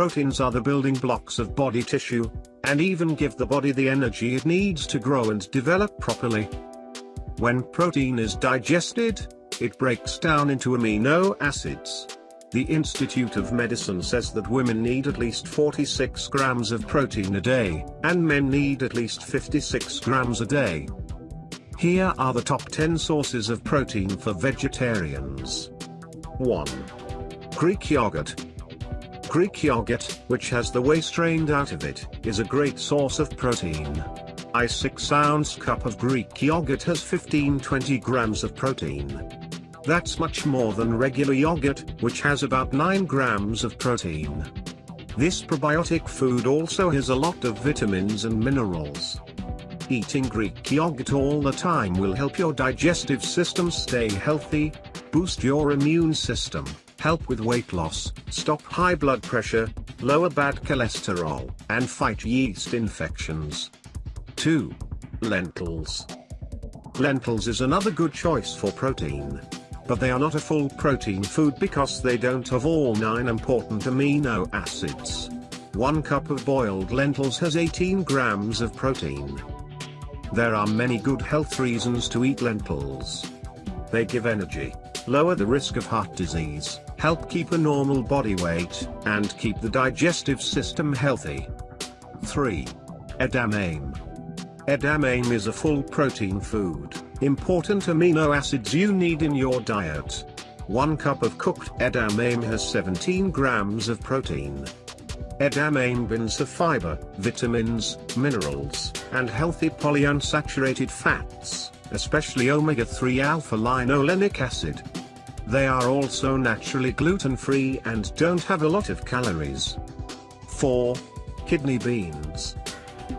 Proteins are the building blocks of body tissue, and even give the body the energy it needs to grow and develop properly. When protein is digested, it breaks down into amino acids. The Institute of Medicine says that women need at least 46 grams of protein a day, and men need at least 56 grams a day. Here are the top 10 sources of protein for vegetarians. 1. Greek yogurt. Greek yogurt, which has the whey strained out of it, is a great source of protein. A 6 ounce cup of Greek yogurt has 15-20 grams of protein. That's much more than regular yogurt, which has about 9 grams of protein. This probiotic food also has a lot of vitamins and minerals. Eating Greek yogurt all the time will help your digestive system stay healthy, boost your immune system, help with weight loss, stop high blood pressure, lower bad cholesterol, and fight yeast infections. 2. Lentils. Lentils is another good choice for protein. But they are not a full protein food because they don't have all 9 important amino acids. 1 cup of boiled lentils has 18 grams of protein. There are many good health reasons to eat lentils. They give energy, lower the risk of heart disease, help keep a normal body weight, and keep the digestive system healthy. 3. Edamame. Edamame is a full protein food, important amino acids you need in your diet. 1 cup of cooked edamame has 17 grams of protein. Edamame have fiber, vitamins, minerals, and healthy polyunsaturated fats, especially omega-3 alpha-linolenic acid. They are also naturally gluten-free and don't have a lot of calories. 4. Kidney beans.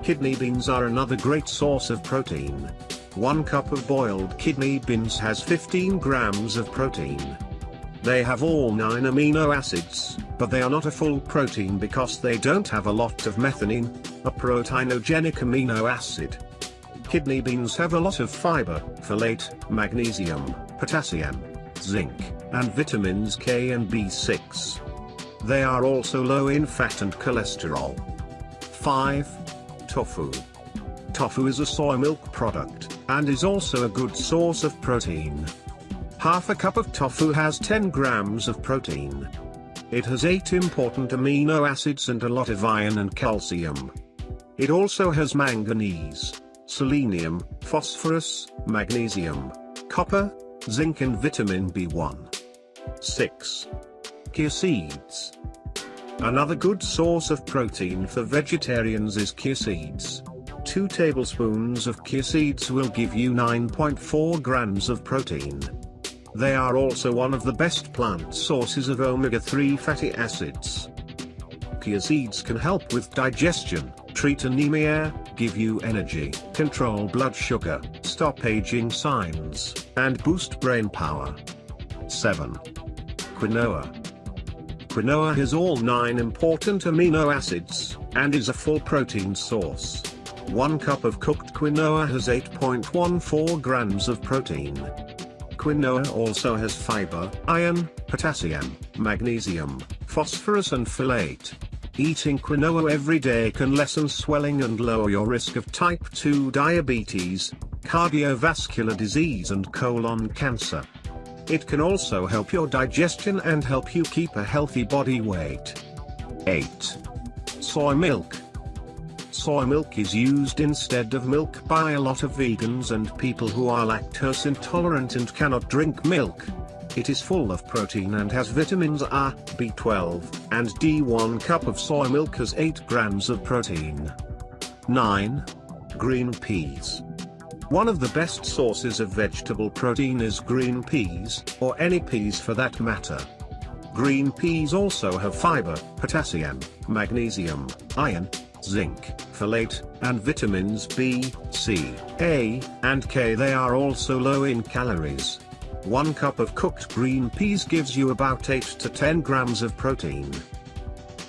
Kidney beans are another great source of protein. 1 cup of boiled kidney beans has 15 grams of protein. They have all 9 amino acids, but they are not a full protein because they don't have a lot of methionine, a proteinogenic amino acid. Kidney beans have a lot of fiber, folate, magnesium, potassium, zinc, and vitamins K and B6. They are also low in fat and cholesterol. 5. Tofu. Tofu is a soy milk product, and is also a good source of protein. Half a cup of tofu has 10 grams of protein. It has 8 important amino acids and a lot of iron and calcium. It also has manganese, selenium, phosphorus, magnesium, copper, zinc and vitamin B1. 6. Chia seeds. Another good source of protein for vegetarians is chia seeds. 2 tablespoons of chia seeds will give you 9.4 grams of protein. They are also one of the best plant sources of omega-3 fatty acids. Chia seeds can help with digestion, treat anemia, give you energy, control blood sugar, stop aging signs, and boost brain power. 7. Quinoa. Quinoa has all 9 important amino acids, and is a full protein source. 1 cup of cooked quinoa has 8.14 grams of protein. Quinoa also has fiber, iron, potassium, magnesium, phosphorus and folate. Eating quinoa every day can lessen swelling and lower your risk of type 2 diabetes, cardiovascular disease and colon cancer. It can also help your digestion and help you keep a healthy body weight. 8. Soy milk. Soy milk is used instead of milk by a lot of vegans and people who are lactose intolerant and cannot drink milk. It is full of protein and has vitamins A, B12, and D. 1 cup of soy milk has 8 grams of protein. 9. Green peas. One of the best sources of vegetable protein is green peas, or any peas for that matter. Green peas also have fiber, potassium, magnesium, iron, zinc, folate, and vitamins B, C, A, and K. They are also low in calories. 1 cup of cooked green peas gives you about 8 to 10 grams of protein.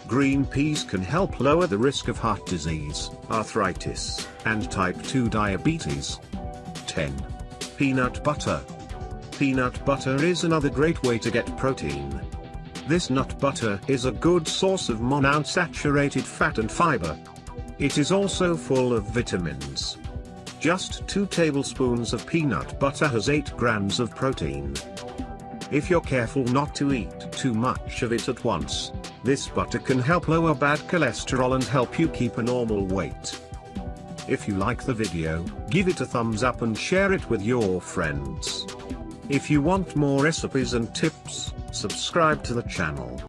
Green peas can help lower the risk of heart disease, arthritis, and type 2 diabetes. 10. Peanut butter. Peanut butter is another great way to get protein. This nut butter is a good source of monounsaturated fat and fiber. It is also full of vitamins. Just 2 tablespoons of peanut butter has 8 grams of protein. If you're careful not to eat too much of it at once, this butter can help lower bad cholesterol and help you keep a normal weight. If you like the video, give it a thumbs up and share it with your friends. If you want more recipes and tips, subscribe to the channel.